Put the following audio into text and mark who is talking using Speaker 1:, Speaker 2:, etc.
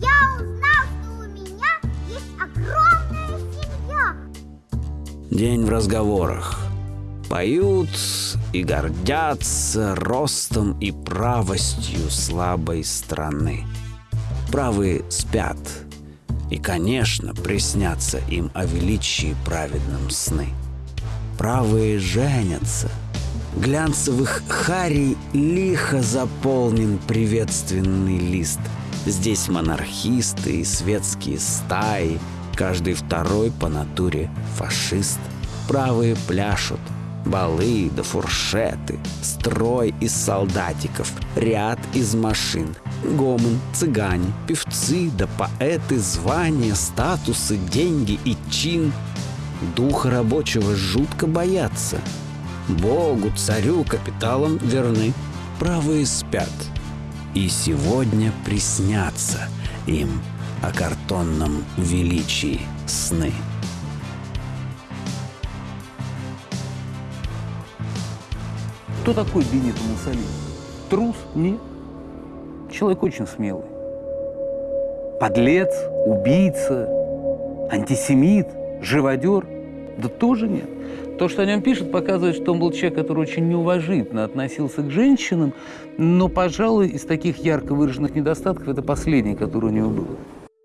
Speaker 1: Я узнал, что у меня есть огромная семья.
Speaker 2: День в разговорах. Поют и гордятся ростом и правостью слабой страны. Правые спят, и, конечно, приснятся им о величии праведном сны. Правые женятся. Глянцевых харей лихо заполнен приветственный лист. Здесь монархисты и светские стаи, каждый второй по натуре фашист. Правые пляшут, Балы да фуршеты, строй из солдатиков, ряд из машин, гомон, цыгане, певцы да поэты, звания, статусы, деньги и чин. Духа рабочего жутко боятся. Богу, царю, капиталам верны, правые спят. И сегодня приснятся им о картонном величии сны.
Speaker 3: Кто такой Бенито Муссолини? Трус? Нет. Человек очень смелый. Подлец, убийца, антисемит, живодер? Да тоже нет. То, что о нем пишут, показывает, что он был человек, который очень неуважительно относился к женщинам, но, пожалуй, из таких ярко выраженных недостатков это последний, который у него был.